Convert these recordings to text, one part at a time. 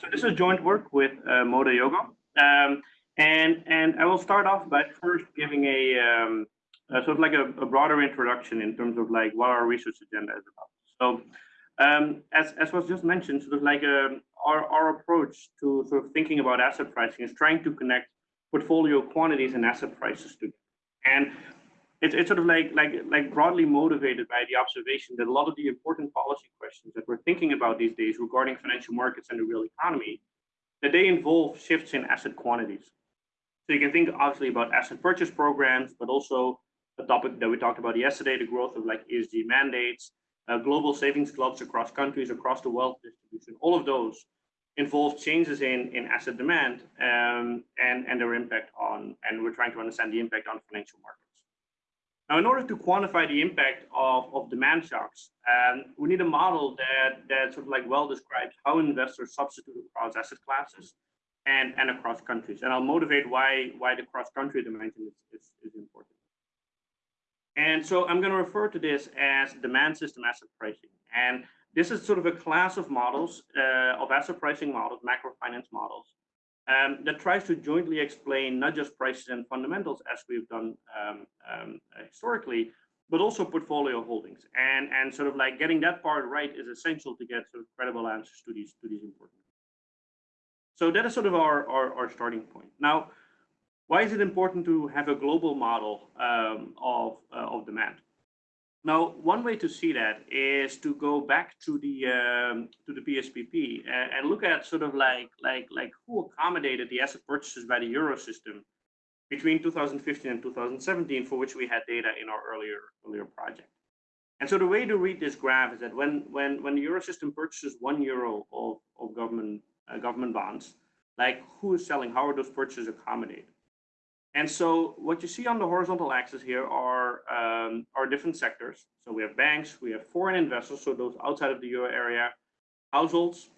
so this is joint work with uh, Moto Yogo. Um, and, and I will start off by first giving a, um, a sort of like a, a, broader introduction in terms of like what our research agenda is about. So um, as, as was just mentioned, sort of like um, our, our approach to sort of thinking about asset pricing is trying to connect portfolio quantities and asset prices together. And it's, it's sort of like, like, like broadly motivated by the observation that a lot of the important policy questions that we're thinking about these days regarding financial markets and the real economy, that they involve shifts in asset quantities. So you can think obviously about asset purchase programs, but also a topic that we talked about yesterday, the growth of like ESG mandates, uh, global savings gluts across countries, across the wealth distribution, all of those involve changes in, in asset demand um, and, and their impact on, and we're trying to understand the impact on financial markets. Now, in order to quantify the impact of, of demand shocks, um, we need a model that, that sort of like well describes how investors substitute across asset classes and, and across countries. And I'll motivate why, why the cross-country dimension is, is, is important. And so I'm going to refer to this as demand system asset pricing. And this is sort of a class of models, uh, of asset pricing models, macro finance models, um, that tries to jointly explain not just prices and fundamentals as we've done um, um, historically, but also portfolio holdings. And, and sort of like getting that part right is essential to get sort of credible answers to these, to these important. So that is sort of our, our, our starting point. Now, why is it important to have a global model um, of, uh, of demand? Now, one way to see that is to go back to the um, to the PSPP and, and, look at sort of like like like who accommodated the asset purchases by the euro system between 2015 and 2017, for which we had data in our earlier earlier project. And so the way to read this graph is that when when when the euro system purchases one euro of of government uh, government bonds, like who is selling? How are those purchases accommodated? And so what you see on the horizontal axis here are, um, are different sectors. So we have banks, we have foreign investors, so those outside of the euro area, households,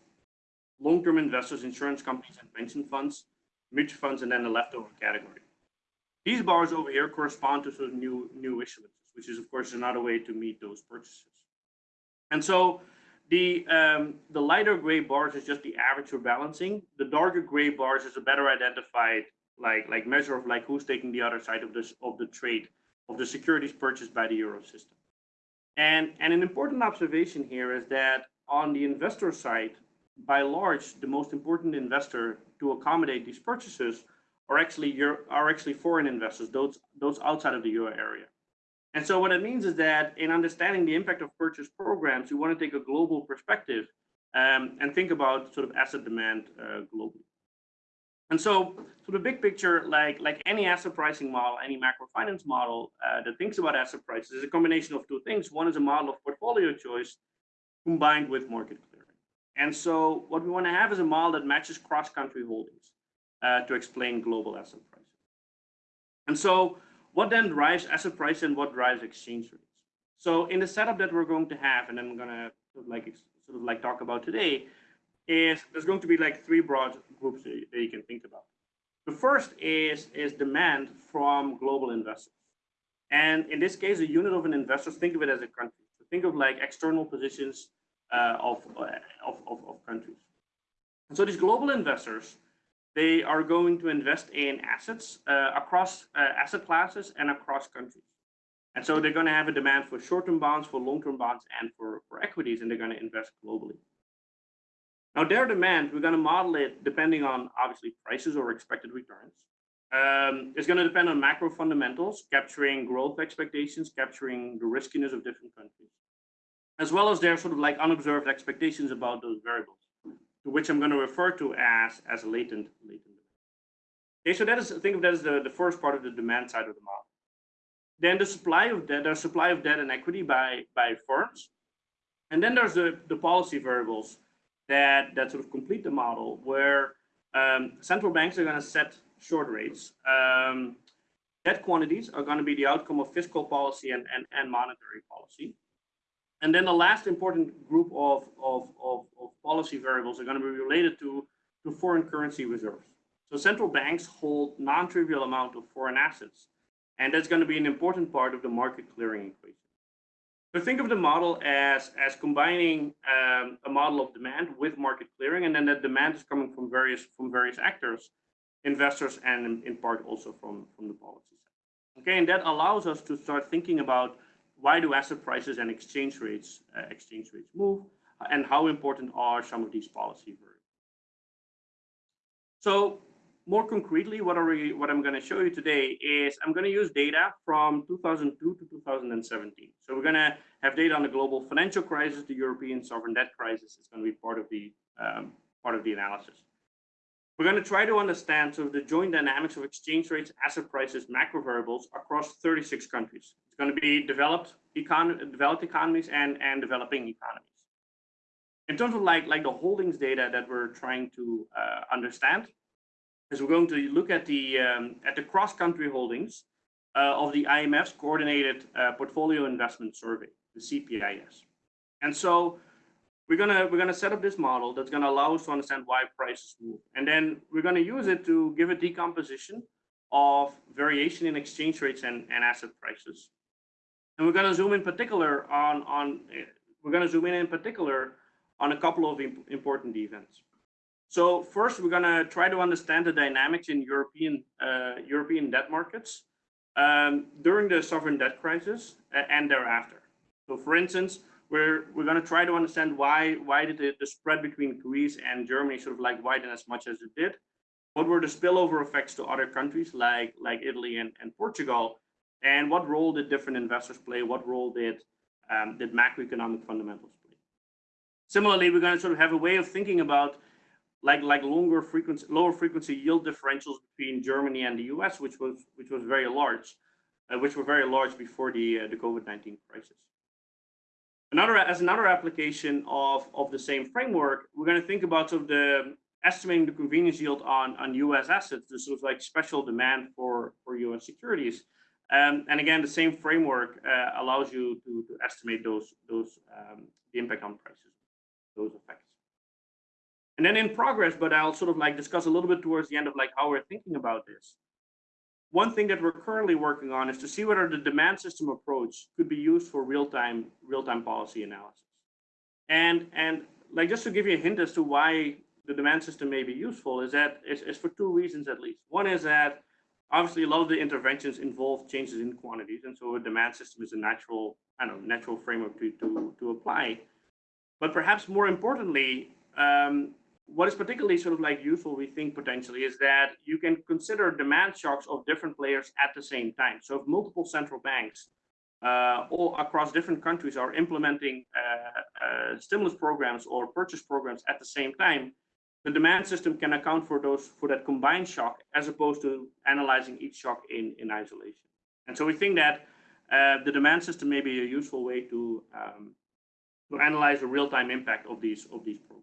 long-term investors, insurance companies and pension funds, mutual funds, and then the leftover category. These bars over here correspond to sort of new, new issuances, which is of course another way to meet those purchases. And so the, um, the lighter gray bars is just the average for balancing. The darker gray bars is a better identified like like measure of like who's taking the other side of this of the trade of the securities purchased by the euro system. And and an important observation here is that on the investor side, by large, the most important investor to accommodate these purchases are actually are actually foreign investors, those those outside of the euro area. And so what it means is that in understanding the impact of purchase programs, you want to take a global perspective um, and think about sort of asset demand uh, globally. And so, so the big picture, like like any asset pricing model, any macro finance model uh, that thinks about asset prices is a combination of two things. One is a model of portfolio choice combined with market clearing. And so what we want to have is a model that matches cross-country holdings uh, to explain global asset prices. And so what then drives asset price and what drives exchange rates? So in the setup that we're going to have, and I'm going to sort of like sort of like talk about today, is there's going to be like three broad groups that you can think about. The first is, is demand from global investors. And in this case, a unit of an investor, think of it as a country. So think of like external positions uh, of, uh, of, of, of, countries. And so these global investors, they are going to invest in assets uh, across uh, asset classes and across countries. And so they're going to have a demand for short-term bonds, for long-term bonds, and for, for equities, and they're going to invest globally. Now their demand, we're going to model it depending on obviously prices or expected returns. Um, it's going to depend on macro fundamentals, capturing growth expectations, capturing the riskiness of different countries, as well as their sort of like unobserved expectations about those variables, to which I'm going to refer to as as latent latent. Okay, so that is think of that as the, the first part of the demand side of the model. Then the supply of debt, there's supply of debt and equity by by firms, and then there's the the policy variables that, that sort of complete the model where um, central banks are going to set short rates. Um, debt quantities are going to be the outcome of fiscal policy and, and, and monetary policy. And then the last important group of, of, of, of policy variables are going to be related to, to foreign currency reserves. So central banks hold non-trivial amount of foreign assets. And that's going to be an important part of the market clearing equation. So think of the model as, as combining um, a model of demand with market clearing, and then that demand is coming from various from various actors, investors, and in, in part also from, from the policy side. Okay, and that allows us to start thinking about why do asset prices and exchange rates uh, exchange rates move, and how important are some of these policy variables. So more concretely, what we, what I'm going to show you today is I'm going to use data from 2002 to 2017. So we're going to have data on the global financial crisis, the European sovereign debt crisis is going to be part of the um, part of the analysis. We're going to try to understand sort of the joint dynamics of exchange rates, asset prices, macro variables across 36 countries. It's going to be developed econ developed economies and and developing economies. In terms of like like the holdings data that we're trying to uh, understand, is we're going to look at the um, at the cross-country holdings uh, of the IMF's coordinated uh, portfolio investment survey, the CPIS. And so we're gonna we're gonna set up this model that's gonna allow us to understand why prices move, and then we're gonna use it to give a decomposition of variation in exchange rates and, and asset prices. And we're gonna zoom in particular on on we're gonna zoom in in particular on a couple of imp important events. So first, we're going to try to understand the dynamics in European uh, European debt markets um, during the sovereign debt crisis and thereafter. So, for instance, we're we're going to try to understand why why did the, the spread between Greece and Germany sort of like widen as much as it did? What were the spillover effects to other countries like like Italy and, and Portugal? And what role did different investors play? What role did um, did macroeconomic fundamentals play? Similarly, we're going to sort of have a way of thinking about like like longer frequency, lower frequency yield differentials between Germany and the US, which was which was very large, uh, which were very large before the uh, the COVID-19 crisis. Another as another application of of the same framework, we're going to think about sort of the estimating the convenience yield on on US assets, the sort of like special demand for for US securities. Um, and again, the same framework uh, allows you to, to estimate those those um, the impact on prices, those effects. And then in progress, but I'll sort of like discuss a little bit towards the end of like how we're thinking about this. One thing that we're currently working on is to see whether the demand system approach could be used for real-time real-time policy analysis. And and like just to give you a hint as to why the demand system may be useful is that it's, it's for two reasons at least. One is that obviously a lot of the interventions involve changes in quantities, and so a demand system is a natural, I don't know, natural framework to to to apply. But perhaps more importantly, um, what is particularly sort of like useful, we think potentially, is that you can consider demand shocks of different players at the same time. So if multiple central banks uh, all across different countries are implementing uh, uh, stimulus programs or purchase programs at the same time, the demand system can account for those for that combined shock as opposed to analyzing each shock in, in isolation. And so we think that uh, the demand system may be a useful way to um, to analyze the real-time impact of these of these programs.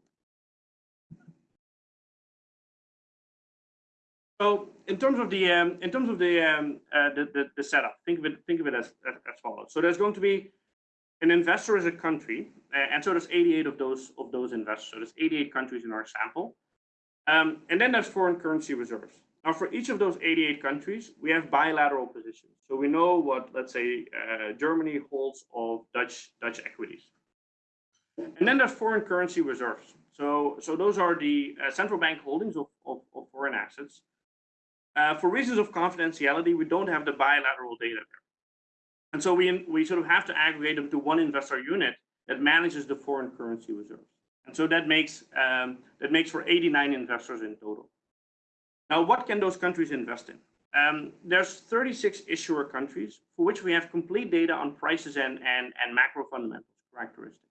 So in terms of the um, in terms of the, um, uh, the, the the setup, think of it think of it as, as, follows. So there's going to be an investor as a country, uh, and so there's 88 of those of those investors. So there's 88 countries in our sample, um, and then there's foreign currency reserves. Now for each of those 88 countries, we have bilateral positions. So we know what let's say uh, Germany holds of Dutch Dutch equities, and then there's foreign currency reserves. So so those are the uh, central bank holdings of, of, of foreign assets uh, for reasons of confidentiality, we don't have the bilateral data there. And so we, we sort of have to aggregate them to one investor unit that manages the foreign currency reserves. And so that makes, um, that makes for 89 investors in total. Now, what can those countries invest in? Um, there's 36 issuer countries for which we have complete data on prices and, and, and macro fundamentals characteristics.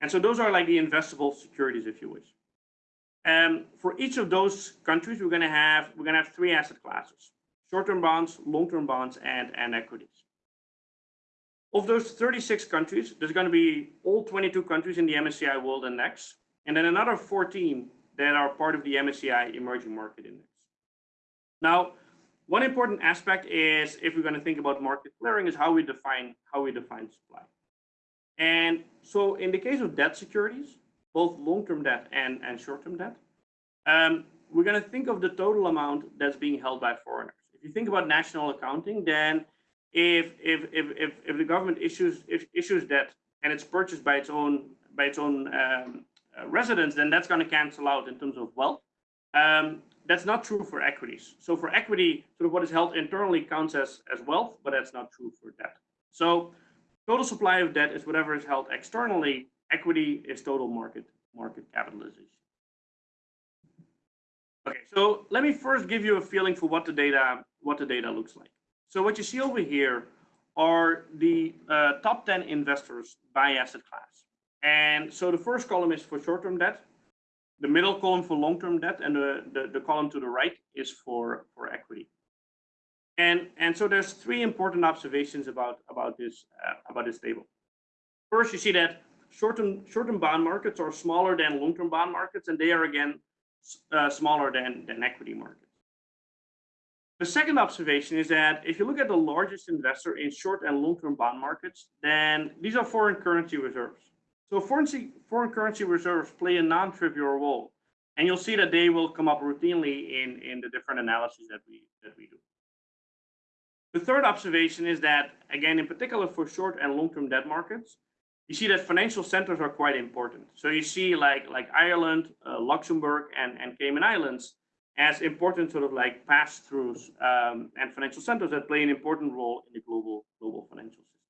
And so those are like the investable securities, if you wish. Um, for each of those countries, we're going to have we're going to have three asset classes: short-term bonds, long-term bonds, and and equities. Of those 36 countries, there's going to be all 22 countries in the MSCI World Index, and then another 14 that are part of the MSCI Emerging Market Index. Now, one important aspect is if we're going to think about market clearing is how we define how we define supply. And so in the case of debt securities, both long-term debt and, and short-term debt. Um, we're going to think of the total amount that's being held by foreigners. If you think about national accounting, then if if if if, if the government issues if, issues debt and it's purchased by its own by its own um, uh, residents, then that's going to cancel out in terms of wealth. Um, that's not true for equities. So for equity, sort of what is held internally counts as as wealth, but that's not true for debt. So total supply of debt is whatever is held externally. Equity is total market market capitalization. Okay, so let me first give you a feeling for what the data what the data looks like. So what you see over here are the uh, top 10 investors by asset class. And so the first column is for short-term debt, the middle column for long-term debt, and the, the, the, column to the right is for, for equity. And, and so there's three important observations about, about, this, uh, about this table. First, you see that short-term short-term bond markets are smaller than long-term bond markets, and they are again uh, smaller than, than equity markets. The second observation is that if you look at the largest investor in short and long-term bond markets, then these are foreign currency reserves. So foreign, foreign currency reserves play a non-trivial role. And you'll see that they will come up routinely in, in the different analyses that we, that we do. The third observation is that, again, in particular for short and long-term debt markets, you see that financial centers are quite important. So you see like, like Ireland, uh, Luxembourg, and, and Cayman Islands as important sort of like pass-throughs um, and financial centers that play an important role in the global, global financial system.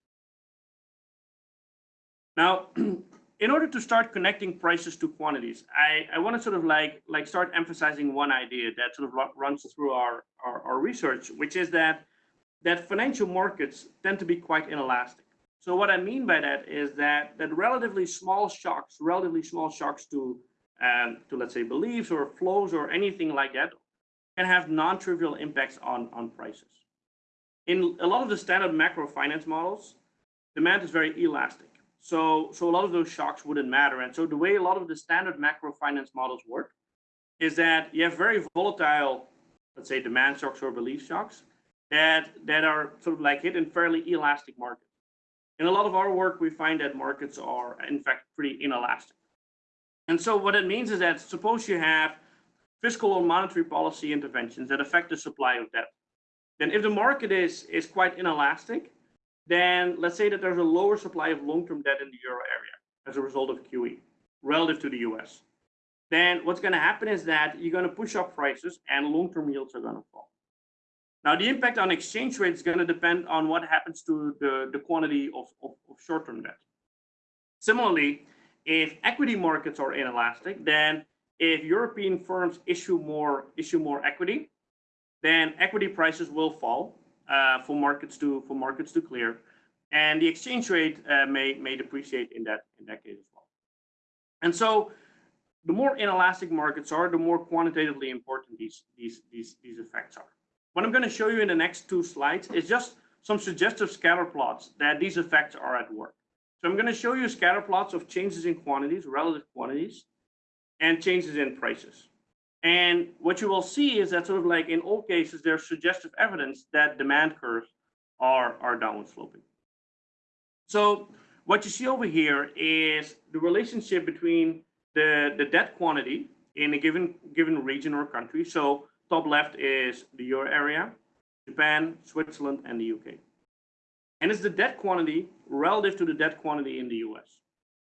Now, in order to start connecting prices to quantities, I, I want to sort of like, like start emphasizing one idea that sort of runs through our, our, our research, which is that, that financial markets tend to be quite inelastic. So what I mean by that is that, that relatively small shocks, relatively small shocks to, um, to let's say beliefs or flows or anything like that can have non-trivial impacts on, on prices. In a lot of the standard macro finance models, demand is very elastic. So, so a lot of those shocks wouldn't matter. And so the way a lot of the standard macro finance models work is that you have very volatile, let's say demand shocks or belief shocks that, that are sort of like hit in fairly elastic markets. In a lot of our work, we find that markets are in fact pretty inelastic. And so what it means is that suppose you have fiscal or monetary policy interventions that affect the supply of debt. Then if the market is, is quite inelastic, then let's say that there's a lower supply of long-term debt in the euro area as a result of QE relative to the US. Then what's going to happen is that you're going to push up prices and long-term yields are going to fall. Now, the impact on exchange rate is going to depend on what happens to the, the quantity of, of, of short-term debt. Similarly, if equity markets are inelastic, then if European firms issue more issue more equity, then equity prices will fall uh, for markets to for markets to clear, and the exchange rate uh, may may depreciate in that in that case as well. And so, the more inelastic markets are, the more quantitatively important these these these these effects are. What I'm going to show you in the next two slides is just some suggestive scatter plots that these effects are at work. So I'm going to show you scatter plots of changes in quantities, relative quantities, and changes in prices. And what you will see is that sort of like in all cases, there's suggestive evidence that demand curves are, are downward sloping. So what you see over here is the relationship between the, the debt quantity in a given, given region or country. So top left is the euro area, Japan, Switzerland, and the UK. And it's the debt quantity relative to the debt quantity in the US.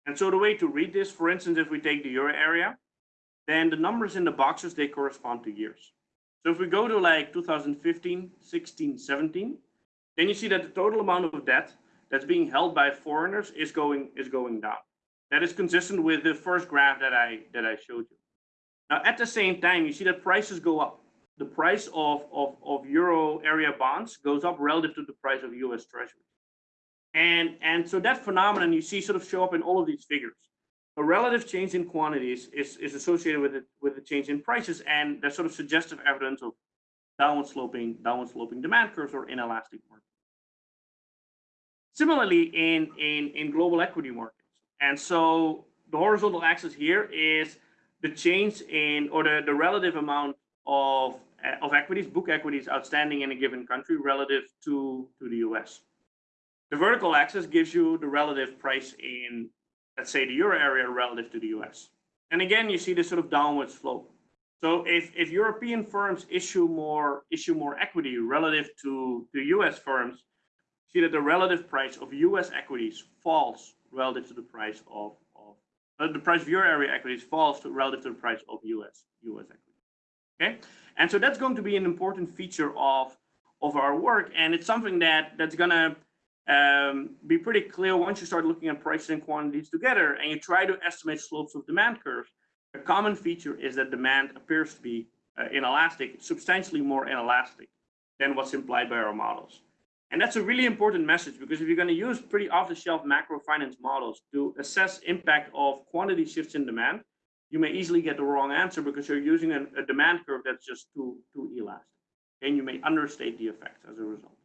And so the way to read this, for instance, if we take the euro area, then the numbers in the boxes, they correspond to years. So if we go to like 2015, 16, 17, then you see that the total amount of debt that's being held by foreigners is going is going down. That is consistent with the first graph that I that I showed you. Now at the same time, you see that prices go up. The price of, of, of euro area bonds goes up relative to the price of US treasuries. And, and so that phenomenon you see sort of show up in all of these figures a relative change in quantities is, is associated with it with a change in prices and there's sort of suggestive evidence of downward sloping downward sloping demand curves or inelastic markets. Similarly in, in, in global equity markets. And so the horizontal axis here is the change in or the, the relative amount of, of equities, book equities outstanding in a given country relative to, to the US. The vertical axis gives you the relative price in let's say the euro area relative to the US. And again, you see this sort of downward slope. So if, if European firms issue more issue more equity relative to, to US firms, see that the relative price of US equities falls relative to the price of, of uh, the price of euro area equities falls to relative to the price of US, US equities. Okay, and so that's going to be an important feature of, of our work, and it's something that that's gonna um, be pretty clear once you start looking at prices and quantities together and you try to estimate slopes of demand curves. A common feature is that demand appears to be uh, inelastic, substantially more inelastic than what's implied by our models. And that's a really important message because if you're going to use pretty off-the-shelf macro finance models to assess impact of quantity shifts in demand, you may easily get the wrong answer because you're using a, a demand curve that's just too, too elastic. And you may understate the effects as a result.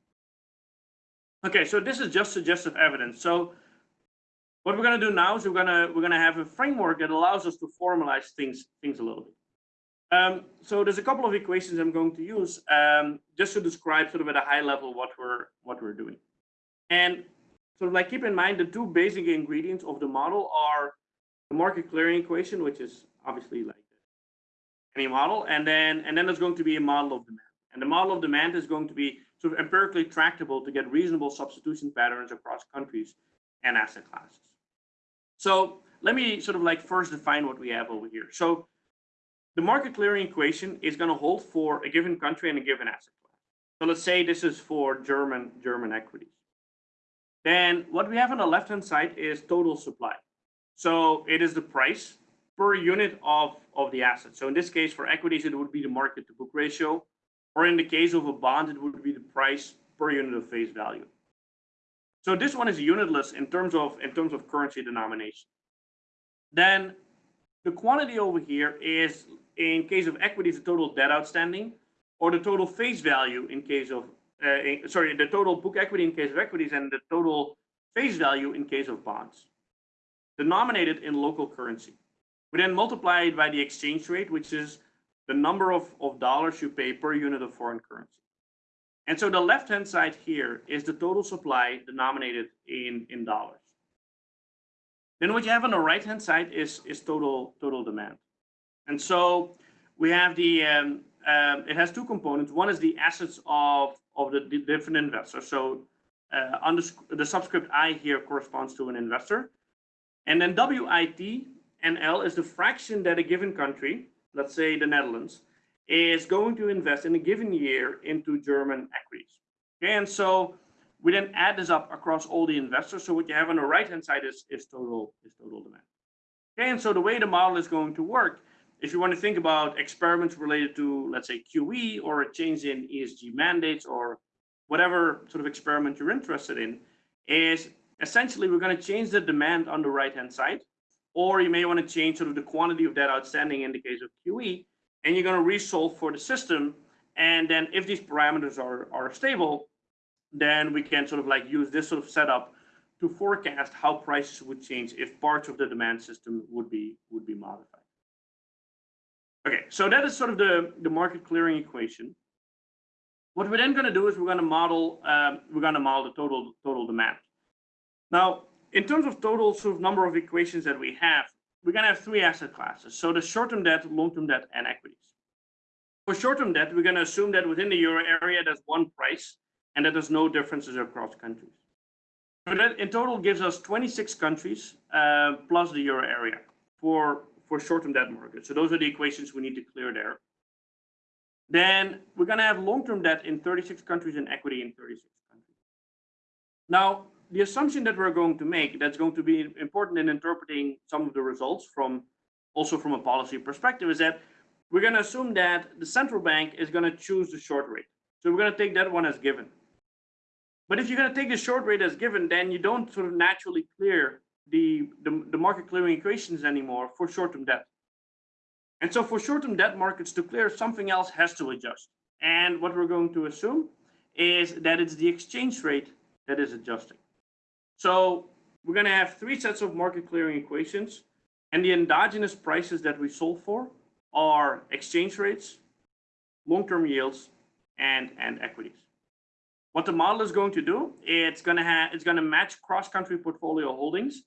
Okay, so this is just suggestive evidence. So what we're going to do now is we're going to we're going to have a framework that allows us to formalize things things a little bit. Um, so there's a couple of equations I'm going to use um, just to describe sort of at a high level what we're what we're doing. And sort of like keep in mind the two basic ingredients of the model are the market clearing equation, which is obviously like any model, and then and then there's going to be a model of demand. And the model of demand is going to be sort of empirically tractable to get reasonable substitution patterns across countries and asset classes. So let me sort of like first define what we have over here. So the market clearing equation is going to hold for a given country and a given asset class. So let's say this is for German German equities. Then what we have on the left-hand side is total supply. So it is the price per unit of, of the asset. So in this case, for equities, it would be the market to book ratio. Or in the case of a bond, it would be the price per unit of face value. So this one is unitless in terms of in terms of currency denomination. Then the quantity over here is in case of equities, the total debt outstanding, or the total face value in case of uh, sorry, the total book equity in case of equities and the total face value in case of bonds, denominated in local currency. We then multiply it by the exchange rate, which is the number of, of dollars you pay per unit of foreign currency. And so the left-hand side here is the total supply denominated in, in dollars. Then what you have on the right-hand side is, is total, total demand. And so we have the, um, um, it has two components. One is the assets of, of the, the different investors. So uh, the subscript I here corresponds to an investor. And then WIT and L is the fraction that a given country let's say the Netherlands, is going to invest in a given year into German equities. Okay, and so we then add this up across all the investors. So what you have on the right hand side is, is total is total demand. Okay, and so the way the model is going to work, if you want to think about experiments related to, let's say, QE or a change in ESG mandates or whatever sort of experiment you're interested in, is essentially we're going to change the demand on the right hand side or you may want to change sort of the quantity of debt outstanding in the case of QE, and you're going to resolve for the system. And then if these parameters are, are stable, then we can sort of like use this sort of setup to forecast how prices would change if parts of the demand system would be would be modified. Okay, so that is sort of the, the market clearing equation. What we're then going to do is we're going to model um, we're going to model the total total demand. Now, in terms of total sort of number of equations that we have, we're going to have three asset classes. So the short-term debt, long-term debt, and equities. For short-term debt, we're going to assume that within the euro area, there's one price and that there's no differences across countries. So that in total gives us 26 countries uh, plus the euro area for, for short-term debt markets. So those are the equations we need to clear there. Then we're going to have long-term debt in 36 countries and equity in 36 countries. Now, the assumption that we're going to make that's going to be important in interpreting some of the results from also from a policy perspective is that we're going to assume that the central bank is going to choose the short rate. So we're going to take that one as given. But if you're going to take the short rate as given, then you don't sort of naturally clear the, the, the market clearing equations anymore for short-term debt. And so for short-term debt markets to clear, something else has to adjust. And what we're going to assume is that it's the exchange rate that is adjusting. So we're going to have three sets of market clearing equations. And the endogenous prices that we solve for are exchange rates, long-term yields, and, and equities. What the model is going to do, it's going to have it's going to match cross-country portfolio holdings.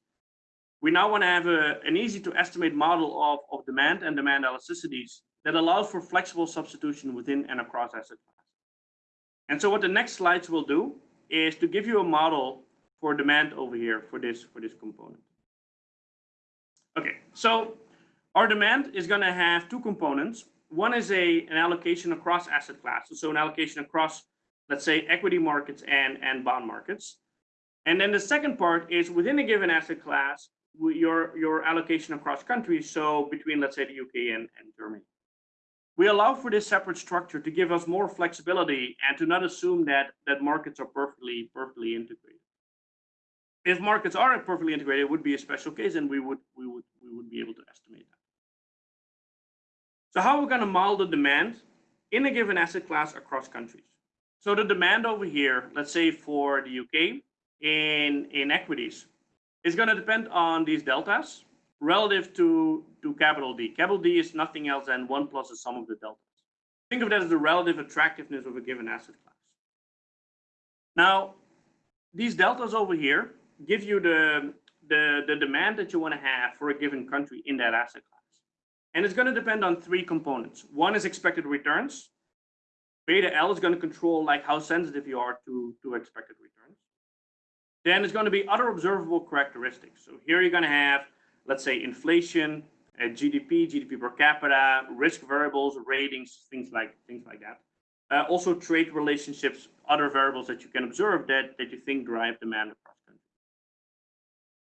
We now want to have a, an easy to estimate model of, of demand and demand elasticities that allows for flexible substitution within and across asset class. And so what the next slides will do is to give you a model for demand over here for this for this component. Okay, so our demand is going to have two components. One is a an allocation across asset classes, so an allocation across, let's say, equity markets and and bond markets. And then the second part is within a given asset class, your your allocation across countries. So between, let's say, the UK and, and Germany. We allow for this separate structure to give us more flexibility and to not assume that that markets are perfectly perfectly integrated if markets aren't perfectly integrated, it would be a special case, and we would we would we would be able to estimate that. So how are we going to model the demand in a given asset class across countries? So the demand over here, let's say for the UK in in equities, is going to depend on these deltas relative to to capital D. Capital D is nothing else than one plus the sum of the deltas. Think of that as the relative attractiveness of a given asset class. Now, these deltas over here give you the, the, the demand that you want to have for a given country in that asset class. And it's going to depend on three components. One is expected returns. Beta L is going to control like how sensitive you are to, to expected returns. Then it's going to be other observable characteristics. So here you're going to have, let's say, inflation, uh, GDP, GDP per capita, risk variables, ratings, things like things like that. Uh, also trade relationships, other variables that you can observe that, that you think drive demand.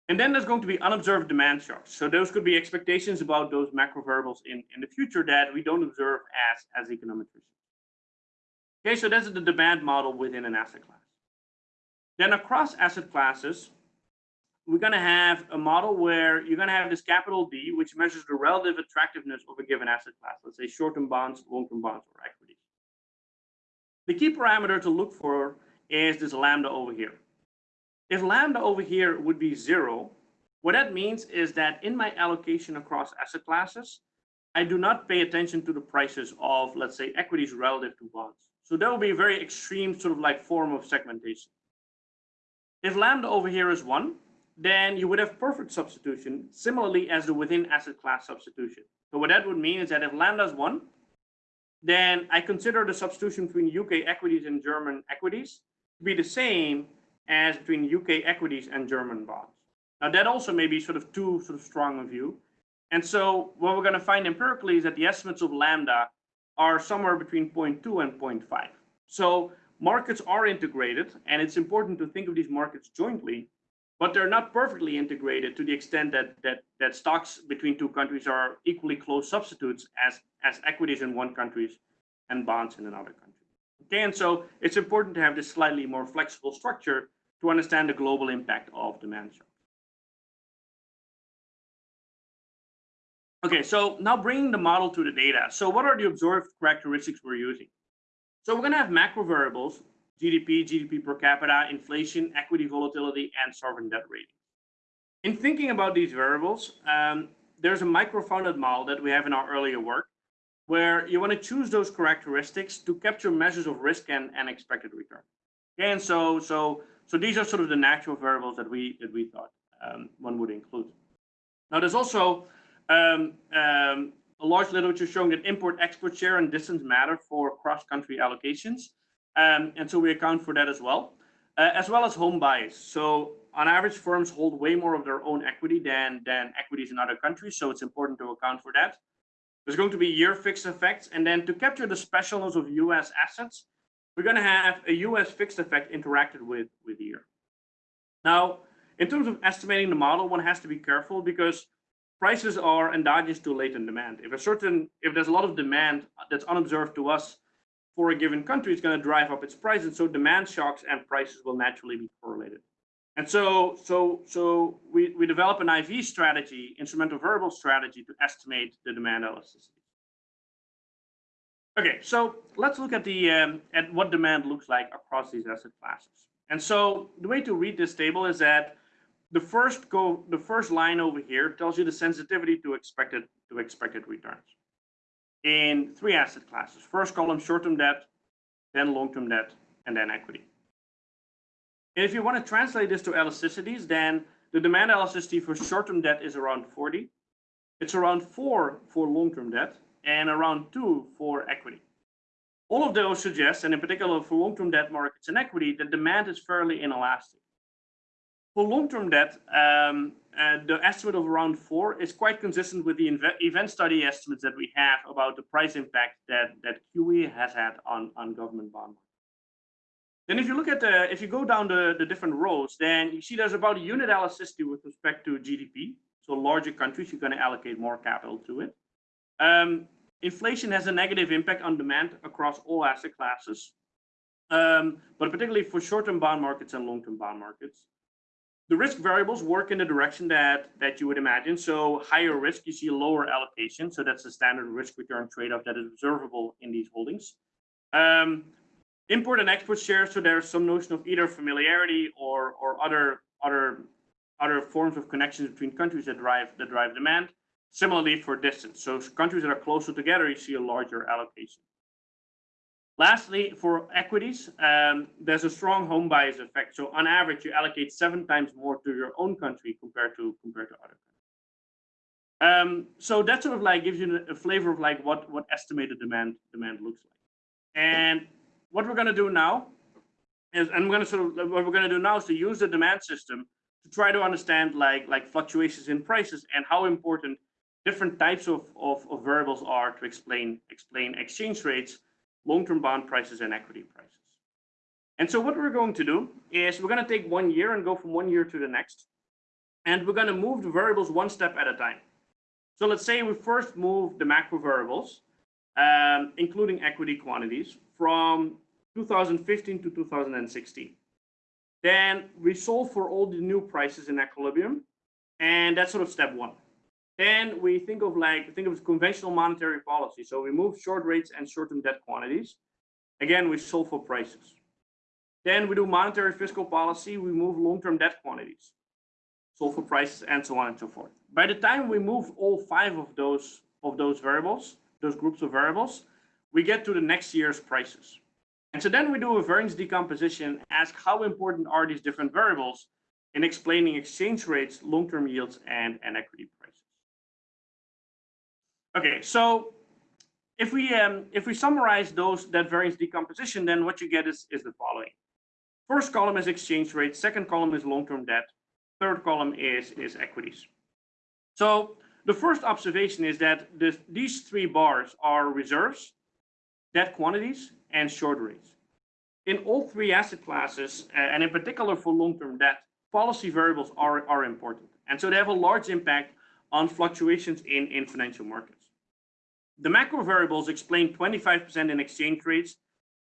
And then there's going to be unobserved demand shocks. So those could be expectations about those macro variables in, in the future that we don't observe as, as econometricians. Okay, so that's the demand model within an asset class. Then across asset classes, we're going to have a model where you're going to have this capital D, which measures the relative attractiveness of a given asset class, let's say short-term bonds, long-term bonds, or equities. The key parameter to look for is this lambda over here. If lambda over here would be zero, what that means is that in my allocation across asset classes, I do not pay attention to the prices of, let's say, equities relative to bonds. So that would be a very extreme sort of like form of segmentation. If lambda over here is one, then you would have perfect substitution, similarly as the within asset class substitution. So what that would mean is that if lambda is one, then I consider the substitution between UK equities and German equities to be the same as between UK equities and German bonds. Now that also may be sort of too sort of strong a view. And so what we're going to find empirically is that the estimates of lambda are somewhere between 0.2 and 0.5. So markets are integrated, and it's important to think of these markets jointly, but they're not perfectly integrated to the extent that that that stocks between two countries are equally close substitutes as as equities in one country and bonds in another country. Okay, and so it's important to have this slightly more flexible structure to understand the global impact of demand shocks. Okay, so now bringing the model to the data. So what are the observed characteristics we're using? So we're going to have macro variables, GDP, GDP per capita, inflation, equity volatility, and sovereign debt rating. In thinking about these variables, um, there's a micro-founded model that we have in our earlier work where you want to choose those characteristics to capture measures of risk and, and expected return. And so, so so these are sort of the natural variables that we that we thought um, one would include. Now there's also um, um, a large literature showing that import-export share and distance matter for cross-country allocations, um, and so we account for that as well, uh, as well as home bias. So on average, firms hold way more of their own equity than than equities in other countries, so it's important to account for that. There's going to be year fixed effects, and then to capture the specialness of U.S. assets, we're going to have a US fixed effect interacted with, with year. Now, in terms of estimating the model, one has to be careful because prices are endogenous to latent demand. If a certain, if there's a lot of demand that's unobserved to us for a given country, it's going to drive up its price. And so demand shocks and prices will naturally be correlated. And so, so, so we, we develop an IV strategy, instrumental variable strategy to estimate the demand elasticity. Okay, so let's look at the um, at what demand looks like across these asset classes. And so the way to read this table is that the first go the first line over here tells you the sensitivity to expected to expected returns in three asset classes. First column short-term debt, then long-term debt, and then equity. And if you want to translate this to elasticities, then the demand elasticity for short-term debt is around 40. It's around 4 for long-term debt, and around two for equity. All of those suggest, and in particular for long-term debt markets and equity, that demand is fairly inelastic. For long-term debt, um, uh, the estimate of around four is quite consistent with the event study estimates that we have about the price impact that, that QE has had on, on government bond then if you look at the, if you go down the, the different rows, then you see there's about a unit elasticity with respect to GDP. So larger countries, you're going to allocate more capital to it. Um, inflation has a negative impact on demand across all asset classes, um, but particularly for short-term bond markets and long-term bond markets. The risk variables work in the direction that, that you would imagine. So higher risk, you see lower allocation. So that's the standard risk return trade-off that is observable in these holdings. Um, import and export shares, so there's some notion of either familiarity or, or other, other, other forms of connections between countries that drive, that drive demand. Similarly for distance. So countries that are closer together, you see a larger allocation. Lastly, for equities, um, there's a strong home bias effect. So on average, you allocate seven times more to your own country compared to compared to other countries. Um, so that sort of like gives you a flavor of like what what estimated demand demand looks like. And what we're going to do now is and I'm going to sort of what we're going to do now is to use the demand system to try to understand like like fluctuations in prices and how important different types of, of, of variables are to explain explain exchange rates long-term bond prices and equity prices. And so what we're going to do is we're going to take one year and go from one year to the next. And we're going to move the variables one step at a time. So let's say we first move the macro variables, um, including equity quantities, from 2015 to 2016. Then we solve for all the new prices in equilibrium. And that's sort of step one. Then we think of like, think of conventional monetary policy. So we move short rates and short-term debt quantities. Again, we solve for prices. Then we do monetary fiscal policy. We move long-term debt quantities, solve for prices, and so on and so forth. By the time we move all five of those of those variables, those groups of variables, we get to the next year's prices. And so then we do a variance decomposition, ask how important are these different variables in explaining exchange rates, long-term yields, and, and equity prices. Okay, so if we um, if we summarize those that variance decomposition, then what you get is is the following. First column is exchange rate. Second column is long-term debt. Third column is is equities. So the first observation is that this, these three bars are reserves, debt quantities, and short rates. In all three asset classes, uh, and in particular for long-term debt, policy variables are, are important. And so they have a large impact on fluctuations in, in financial markets. The macro variables explain 25% in exchange rates,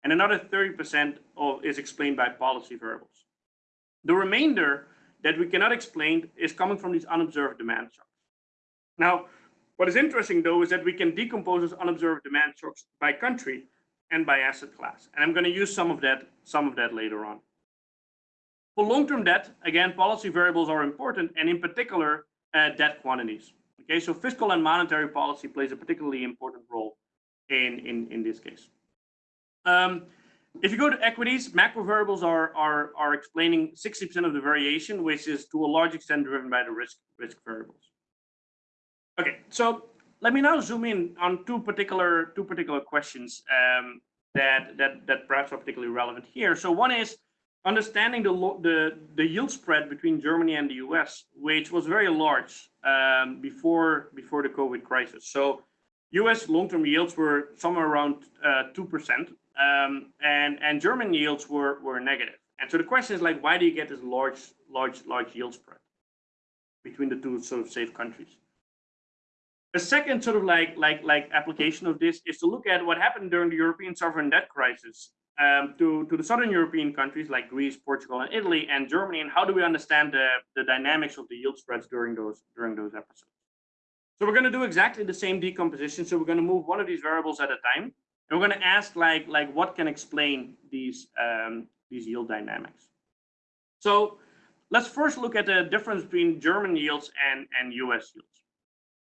and another 30% of, is explained by policy variables. The remainder that we cannot explain is coming from these unobserved demand shocks. Now, what is interesting though is that we can decompose those unobserved demand shocks by country and by asset class. And I'm going to use some of that, some of that later on. For long-term debt, again, policy variables are important, and in particular, uh, debt quantities. Okay, so fiscal and monetary policy plays a particularly important role in, in, in this case. Um, if you go to equities, macro variables are, are, are explaining 60% of the variation, which is to a large extent driven by the risk, risk variables. Okay, so let me now zoom in on two particular, two particular questions um, that, that, that perhaps are particularly relevant here. So one is, understanding the, the, the yield spread between Germany and the US, which was very large um, before, before the COVID crisis. So US long-term yields were somewhere around uh, 2%, um, and, and German yields were, were negative. And so the question is like, why do you get this large, large, large yield spread between the two sort of safe countries? The second sort of like, like, like application of this is to look at what happened during the European sovereign debt crisis um, to, to the southern European countries like Greece, Portugal, and Italy, and Germany, and how do we understand the, the dynamics of the yield spreads during those during those episodes? So we're going to do exactly the same decomposition. So we're going to move one of these variables at a time, and we're going to ask like like what can explain these um, these yield dynamics. So let's first look at the difference between German yields and and U.S. yields.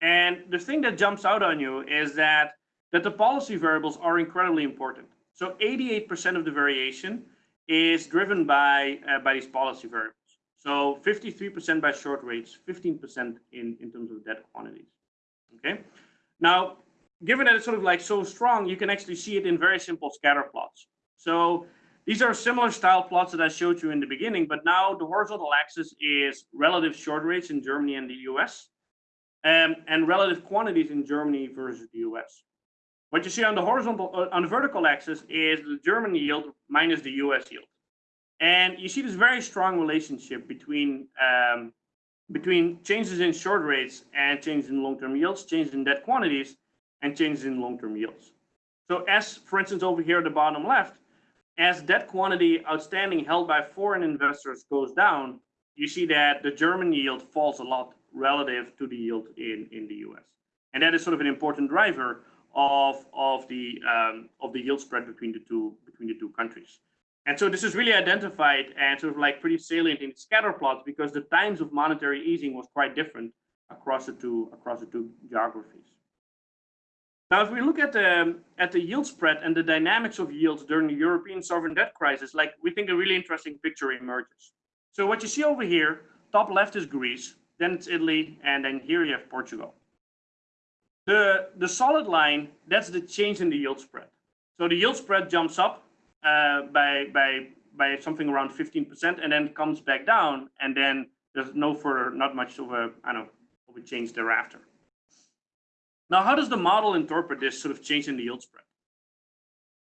And the thing that jumps out on you is that that the policy variables are incredibly important. So 88% of the variation is driven by, uh, by these policy variables. So 53% by short rates, 15% in, in terms of debt quantities. Okay. Now, given that it's sort of like so strong, you can actually see it in very simple scatter plots. So these are similar style plots that I showed you in the beginning, but now the horizontal axis is relative short rates in Germany and the US, um, and relative quantities in Germany versus the US. What you see on the horizontal, uh, on the vertical axis is the German yield minus the US yield. And you see this very strong relationship between um, between changes in short rates and changes in long-term yields, changes in debt quantities, and changes in long-term yields. So as, for instance, over here at the bottom left, as debt quantity outstanding held by foreign investors goes down, you see that the German yield falls a lot relative to the yield in, in the US. And that is sort of an important driver of, of, the, um, of the yield spread between the, two, between the two countries. And so this is really identified and sort of like pretty salient in scatter plots because the times of monetary easing was quite different across the two, across the two geographies. Now, if we look at the at the yield spread and the dynamics of yields during the European sovereign debt crisis, like we think a really interesting picture emerges. So what you see over here, top left is Greece, then it's Italy, and then here you have Portugal. The the solid line, that's the change in the yield spread. So the yield spread jumps up uh, by by by something around 15%, and then comes back down, and then there's no further, not much of a I don't know of a change thereafter. Now, how does the model interpret this sort of change in the yield spread?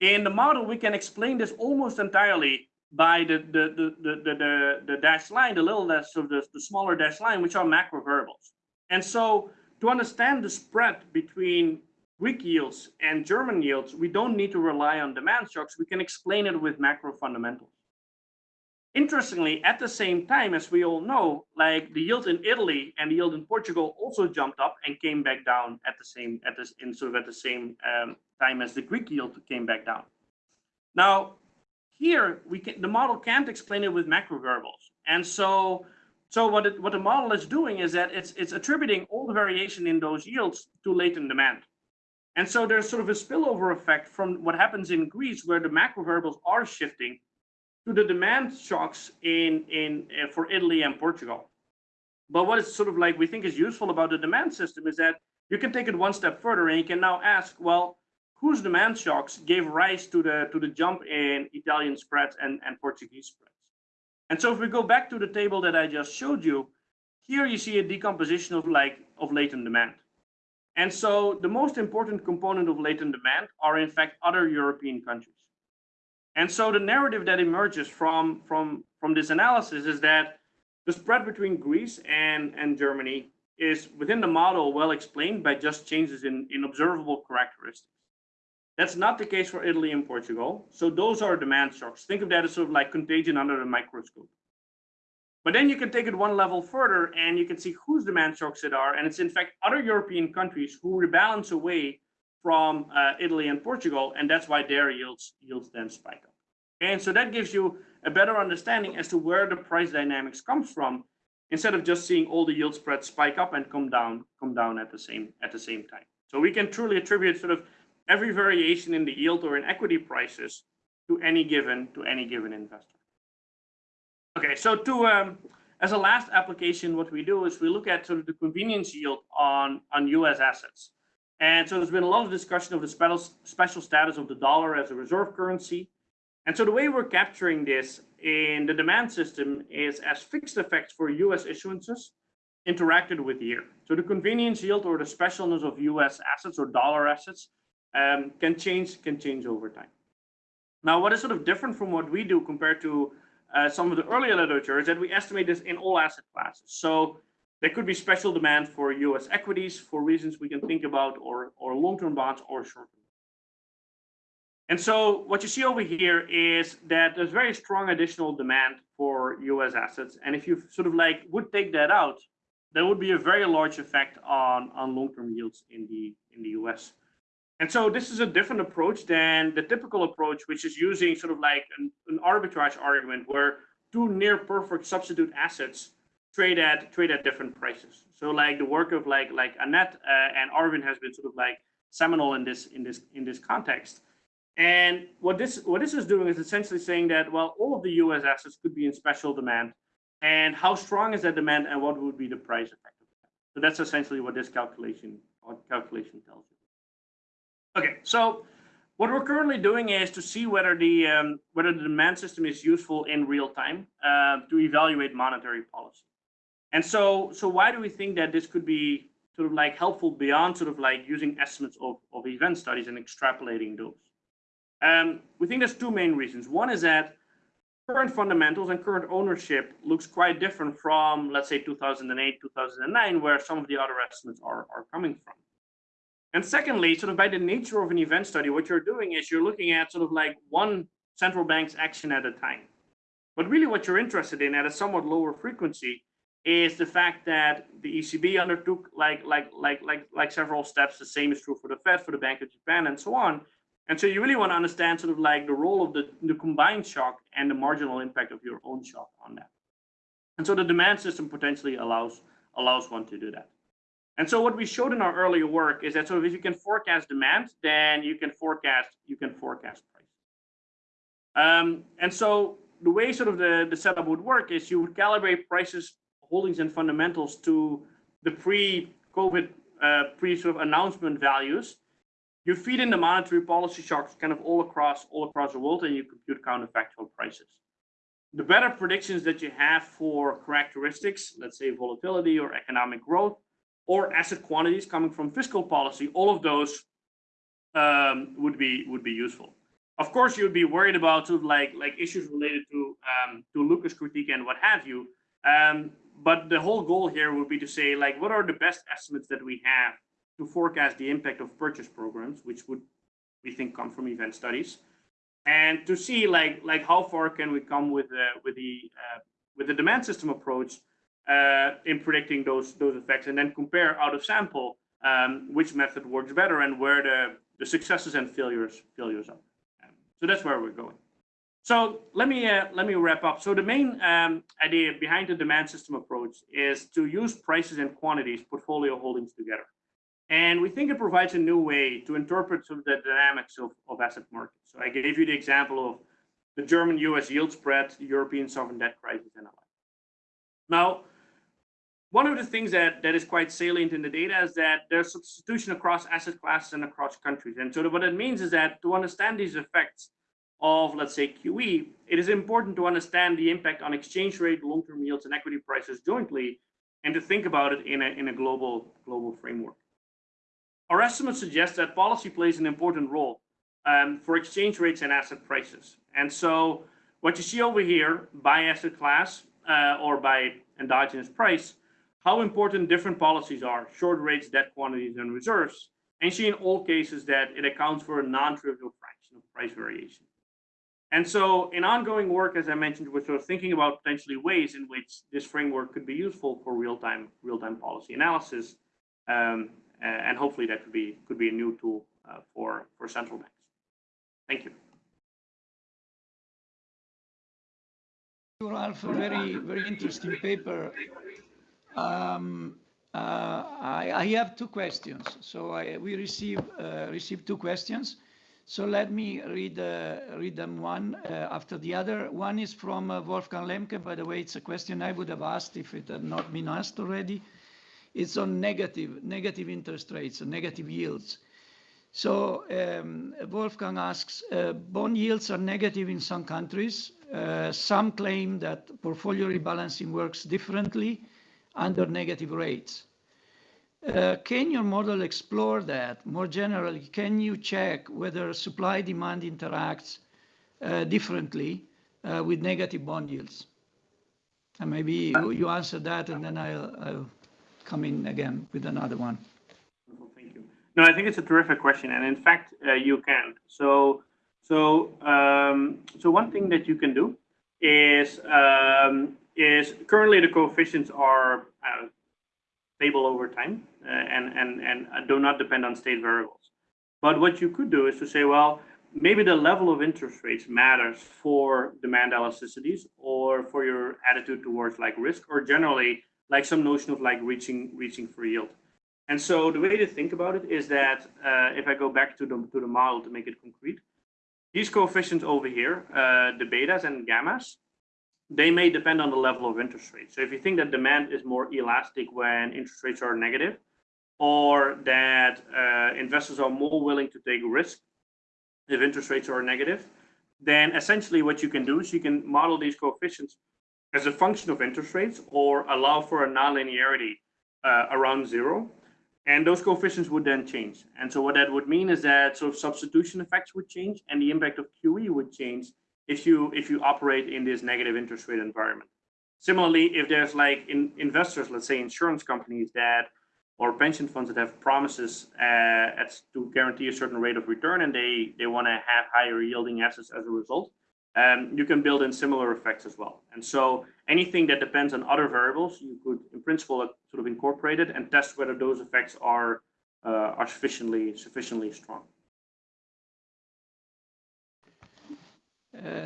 In the model, we can explain this almost entirely by the, the, the, the, the, the, dashed line, the little dash, of the, the smaller dashed line, which are macro variables. And so to understand the spread between Greek yields and German yields, we don't need to rely on demand shocks. We can explain it with macro fundamentals. Interestingly, at the same time, as we all know, like the yield in Italy and the yield in Portugal also jumped up and came back down at the same at this in sort of at the same um, time as the Greek yield came back down. Now, here we can the model can't explain it with macro variables, and so so what it, what the model is doing is that it's it's attributing all the variation in those yields to latent demand. And so there's sort of a spillover effect from what happens in Greece, where the macro variables are shifting to the demand shocks in, in uh, for Italy and Portugal. But what is sort of like we think is useful about the demand system is that you can take it one step further and you can now ask, well, whose demand shocks gave rise to the to the jump in Italian spreads and, and Portuguese spreads? And so if we go back to the table that I just showed you, here you see a decomposition of like of latent demand. And so the most important component of latent demand are in fact other European countries. And so the narrative that emerges from, from, from this analysis is that the spread between Greece and, and Germany is within the model well explained by just changes in, in observable characteristics. That's not the case for Italy and Portugal. So those are demand shocks. Think of that as sort of like contagion under the microscope. But then you can take it one level further and you can see whose demand shocks it are. And it's in fact other European countries who rebalance away from uh, Italy and Portugal, and that's why their yields yields then spike up. And so that gives you a better understanding as to where the price dynamics comes from, instead of just seeing all the yield spreads spike up and come down, come down at the same at the same time. So we can truly attribute sort of every variation in the yield or in equity prices to any given to any given investor. Okay, so to um, as a last application, what we do is we look at sort of the convenience yield on on U.S. assets. And so there's been a lot of discussion of the special, special status of the dollar as a reserve currency. And so the way we're capturing this in the demand system is as fixed effects for US issuances interacted with year. So the convenience yield or the specialness of US assets or dollar assets um, can change can change over time. Now, what is sort of different from what we do compared to uh, some of the earlier literature is that we estimate this in all asset classes. So there could be special demand for US equities for reasons we can think about, or, or long-term bonds or short-term. And so what you see over here is that there's very strong additional demand for US assets. And if you sort of like would take that out, there would be a very large effect on, on long-term yields in the, in the US. And so this is a different approach than the typical approach, which is using sort of like an, an arbitrage argument where two near perfect substitute assets trade at trade at different prices. So like the work of like like Annette uh, and Arvind has been sort of like seminal in this in this in this context. And what this what this is doing is essentially saying that well all of the U.S. assets could be in special demand, and how strong is that demand, and what would be the price effect of that. So that's essentially what this calculation calculation tells you. Okay, so what we're currently doing is to see whether the um, whether the demand system is useful in real time uh, to evaluate monetary policy. And so, so why do we think that this could be sort of like helpful beyond sort of like using estimates of, of event studies and extrapolating those? Um, we think there's two main reasons. One is that current fundamentals and current ownership looks quite different from, let's say, 2008, 2009, where some of the other estimates are, are coming from. And secondly, sort of by the nature of an event study, what you're doing is you're looking at sort of like one central bank's action at a time. But really what you're interested in at a somewhat lower frequency is the fact that the ECB undertook like like like like like several steps. The same is true for the Fed, for the Bank of Japan, and so on. And so you really want to understand sort of like the role of the, the combined shock and the marginal impact of your own shock on that. And so the demand system potentially allows allows one to do that. And so what we showed in our earlier work is that sort of if you can forecast demand, then you can forecast you can forecast price. Um, and so the way sort of the, the setup would work is you would calibrate prices holdings and fundamentals to the pre-COVID, uh, pre sort of announcement values, you feed in the monetary policy shocks kind of all across all across the world, and you compute counterfactual prices. The better predictions that you have for characteristics, let's say volatility or economic growth, or asset quantities coming from fiscal policy, all of those um, would be would be useful. Of course, you would be worried about sort of like like issues related to um, to Lucas critique and what have you. Um, but the whole goal here would be to say, like, what are the best estimates that we have to forecast the impact of purchase programs, which would we think come from event studies, and to see like like how far can we come with the with the uh, with the demand system approach uh, in predicting those those effects, and then compare out of sample um, which method works better and where the the successes and failures failures are. Um, so that's where we're going. So let me uh, let me wrap up. So the main um, idea behind the demand system approach is to use prices and quantities, portfolio holdings together. And we think it provides a new way to interpret of the dynamics of, of asset markets. So I gave you the example of the German US yield spread, European sovereign debt crisis, and like. Now, one of the things that, that is quite salient in the data is that there's substitution across asset classes and across countries. And so what it means is that to understand these effects, of, let's say, QE, it is important to understand the impact on exchange rate, long-term yields, and equity prices jointly, and to think about it in a, in a global, global framework. Our estimates suggest that policy plays an important role um, for exchange rates and asset prices. And so what you see over here by asset class uh, or by endogenous price, how important different policies are, short rates, debt quantities, and reserves, and see in all cases that it accounts for a non-trivial fraction of price variation. And so in ongoing work, as I mentioned, we're sort of thinking about potentially ways in which this framework could be useful for real-time real-time policy analysis. Um, and hopefully that could be could be a new tool uh, for, for central banks. Thank you. Ralph, a very, very interesting paper. Um, uh, I, have two questions. So we receive uh, received two questions. So let me read, uh, read them one after the other. One is from Wolfgang Lemke. By the way, it's a question I would have asked if it had not been asked already. It's on negative, negative interest rates, negative yields. So um, Wolfgang asks, bond yields are negative in some countries. Some claim that portfolio rebalancing works differently under negative rates. Uh, can your model explore that? More generally, can you check whether supply demand interacts uh, differently uh, with negative bond yields? And maybe you, you answer that and then I'll, I'll come in again with another one. Thank you. No, I think it's a terrific question. And in fact, uh, you can. So, so, um, so one thing that you can do is, um, is currently the coefficients are uh, stable over time uh, and, and, and do not depend on state variables. But what you could do is to say, well, maybe the level of interest rates matters for demand elasticities or for your attitude towards like risk or generally like some notion of like reaching reaching for yield. And so the way to think about it is that uh, if I go back to the, to the model to make it concrete, these coefficients over here, uh, the betas and gammas, they may depend on the level of interest rates. So if you think that demand is more elastic when interest rates are negative, or that uh, investors are more willing to take risk if interest rates are negative, then essentially what you can do is you can model these coefficients as a function of interest rates or allow for a nonlinearity uh, around zero. And those coefficients would then change. And so what that would mean is that sort of substitution effects would change and the impact of QE would change if you if you operate in this negative interest rate environment. Similarly, if there's like in investors, let's say insurance companies that or pension funds that have promises uh, at, to guarantee a certain rate of return and they they want to have higher yielding assets as a result, um, you can build in similar effects as well. And so anything that depends on other variables, you could in principle sort of incorporate it and test whether those effects are uh, are sufficiently sufficiently strong.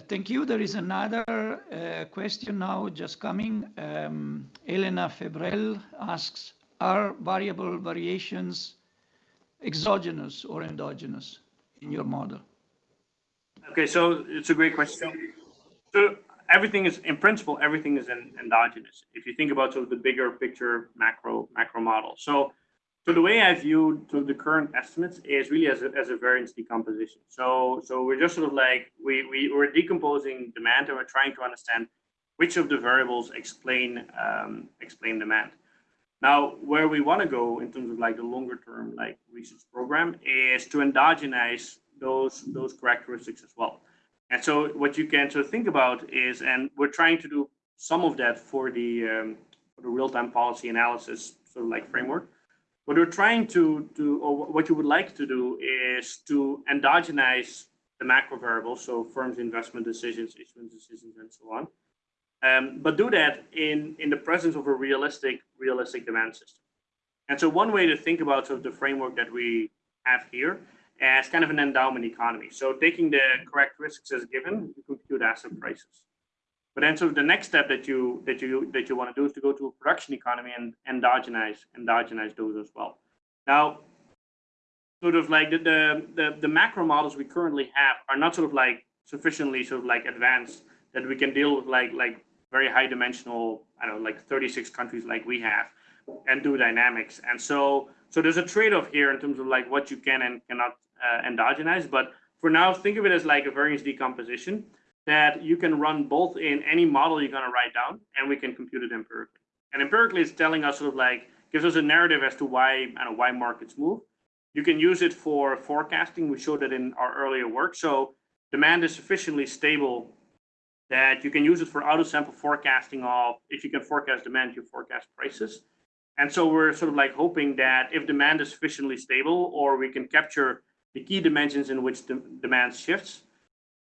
Thank you. There is another uh, question now just coming. Um, Elena Febrel asks, are variable variations exogenous or endogenous in your model? Okay, so it's a great question. So everything is, in principle, everything is endogenous. If you think about sort of the bigger picture macro macro model. So, so the way I view to the current estimates is really as a, as a variance decomposition. So, so we're just sort of like we we we're decomposing demand and we're trying to understand which of the variables explain um, explain demand. Now, where we want to go in terms of like the longer term like research program is to endogenize those those characteristics as well. And so what you can sort of think about is, and we're trying to do some of that for the um, for the real-time policy analysis sort of like framework. What we're trying to do, or what you would like to do, is to endogenize the macro variables, so firms' investment decisions, issuance decisions, and so on um, but do that in, in the presence of a realistic, realistic demand system. And so one way to think about sort of the framework that we have here as kind of an endowment economy. So taking the characteristics as given, you compute asset prices. But then sort of the next step that you that you that you want to do is to go to a production economy and endogenize endogenize those as well. Now, sort of like the, the the the macro models we currently have are not sort of like sufficiently sort of like advanced that we can deal with like like very high dimensional, I don't know, like 36 countries like we have, and do dynamics. And so, so there's a trade-off here in terms of like what you can and cannot uh, endogenize. But for now, think of it as like a variance decomposition that you can run both in any model you're going to write down, and we can compute it empirically. And empirically, it's telling us sort of like gives us a narrative as to why I know why markets move. You can use it for forecasting. We showed it in our earlier work. So demand is sufficiently stable that you can use it for auto sample forecasting of if you can forecast demand, you forecast prices. And so we're sort of like hoping that if demand is sufficiently stable or we can capture the key dimensions in which the demand shifts,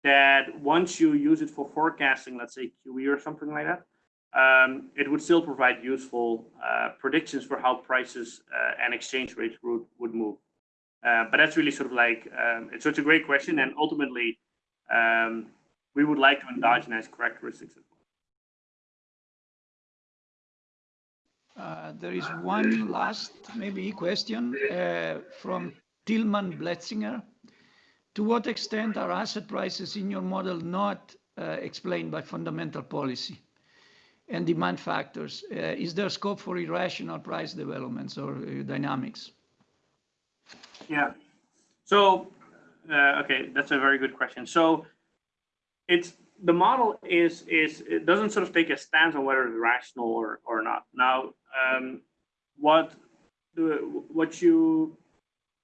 that once you use it for forecasting, let's say QE or something like that, um, it would still provide useful uh, predictions for how prices uh, and exchange rates would, would move. Uh, but that's really sort of like, um, it's such a great question. And ultimately, um, we would like to endogenize characteristics as well. Uh, there is one last maybe question uh, from Tilman Bletzinger. To what extent are asset prices in your model not uh, explained by fundamental policy and demand factors? Uh, is there scope for irrational price developments or uh, dynamics? Yeah. So, okay, that's a very good question. So it's the model is is it doesn't sort of take a stance on whether it's rational or or not. Now, um, what you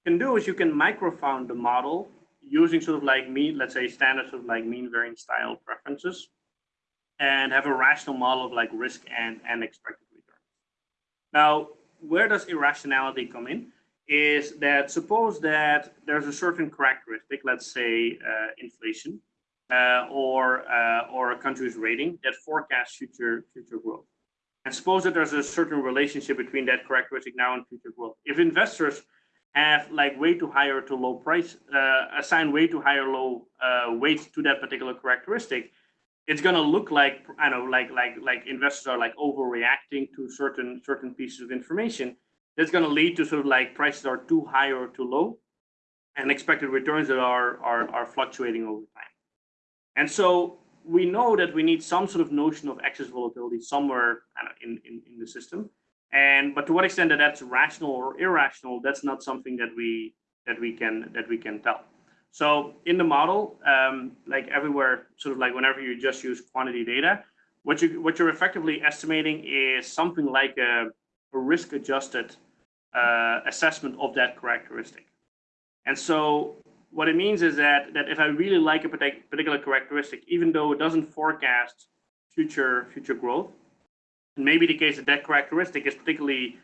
can do is you can microfound the model using sort of like mean, let's say standard sort of like mean variance style preferences, and have a rational model of like risk and and expected return. Now, where does irrationality come in? Is that suppose that there's a certain characteristic, let's say uh, inflation, uh, or uh, or a country's rating that forecasts future future growth. And suppose that there's a certain relationship between that characteristic now and future growth. If investors have like way too high or too low price, uh, assign way too high or low uh, to that particular characteristic, it's going to look like I know, like like like investors are like overreacting to certain certain pieces of information. That's going to lead to sort of like prices are too high or too low, and expected returns that are are are fluctuating over time. And so we know that we need some sort of notion of excess volatility somewhere in, in, in the system. And but to what extent that that's rational or irrational, that's not something that we that we can that we can tell. So in the model, um, like everywhere, sort of like whenever you just use quantity data, what you what you're effectively estimating is something like a, a risk-adjusted uh, assessment of that characteristic. And so what it means is that that if I really like a particular characteristic, even though it doesn't forecast future future growth, it may be the case that that characteristic is particularly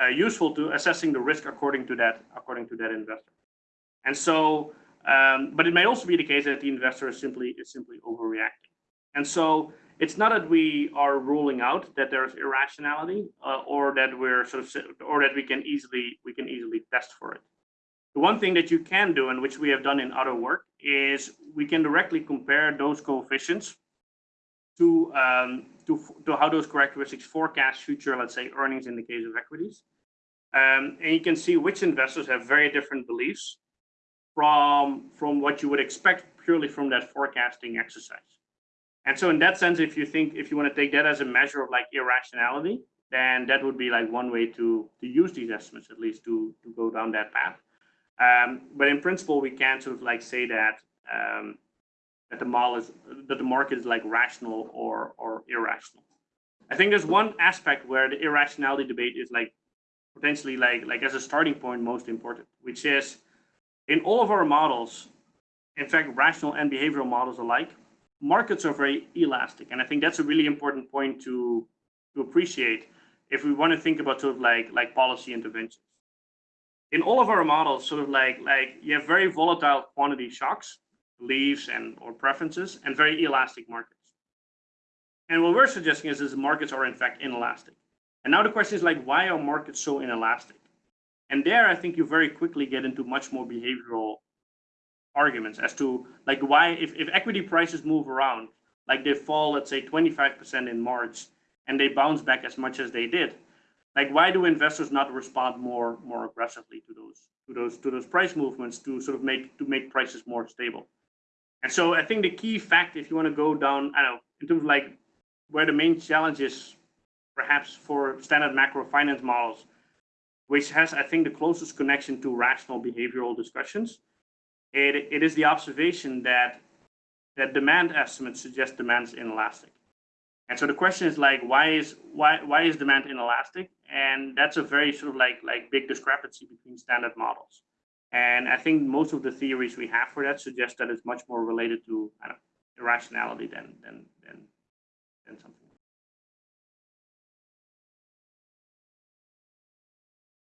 uh, useful to assessing the risk according to that according to that investor. And so, um, but it may also be the case that the investor is simply is simply overreacting. And so it's not that we are ruling out that there's irrationality uh, or that we're sort of or that we can easily we can easily test for it. The one thing that you can do, and which we have done in other work, is we can directly compare those coefficients to, um, to, to how those characteristics forecast future, let's say, earnings in the case of equities. Um, and you can see which investors have very different beliefs from, from what you would expect purely from that forecasting exercise. And so in that sense, if you think, if you want to take that as a measure of like irrationality, then that would be like one way to, to use these estimates, at least to, to go down that path. Um, but in principle, we can't sort of like say that um, that the model is that the market is like rational or or irrational. I think there's one aspect where the irrationality debate is like potentially like like as a starting point most important, which is in all of our models, in fact, rational and behavioral models alike, markets are very elastic, and I think that's a really important point to to appreciate if we want to think about sort of like like policy interventions in all of our models, sort of like like you have very volatile quantity shocks, beliefs and or preferences, and very elastic markets. And what we're suggesting is, is markets are in fact inelastic. And now the question is like, why are markets so inelastic? And there, I think you very quickly get into much more behavioral arguments as to like why, if, if equity prices move around, like they fall, let's say 25% in March, and they bounce back as much as they did, like why do investors not respond more more aggressively to those to those to those price movements to sort of make to make prices more stable and so i think the key fact if you want to go down i don't know in terms of like where the main challenge is perhaps for standard macro finance models which has i think the closest connection to rational behavioral discussions it, it is the observation that that demand estimates suggest demand is inelastic and so the question is like, why is why why is demand inelastic? And that's a very sort of like like big discrepancy between standard models. And I think most of the theories we have for that suggest that it's much more related to know, irrationality than than than than something.